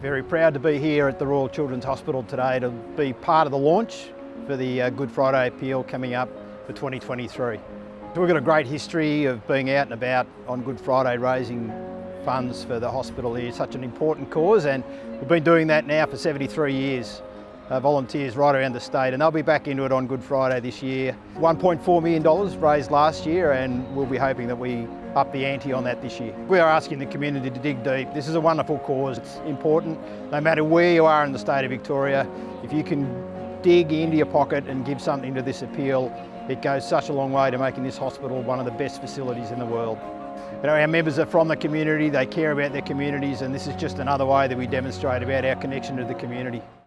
Very proud to be here at the Royal Children's Hospital today to be part of the launch for the uh, Good Friday appeal coming up for 2023. So we've got a great history of being out and about on Good Friday raising funds for the hospital here, such an important cause and we've been doing that now for 73 years. Uh, volunteers right around the state and they'll be back into it on Good Friday this year. $1.4 million raised last year and we'll be hoping that we up the ante on that this year. We are asking the community to dig deep. This is a wonderful cause. It's important, no matter where you are in the state of Victoria, if you can dig into your pocket and give something to this appeal, it goes such a long way to making this hospital one of the best facilities in the world. You know, our members are from the community, they care about their communities and this is just another way that we demonstrate about our connection to the community.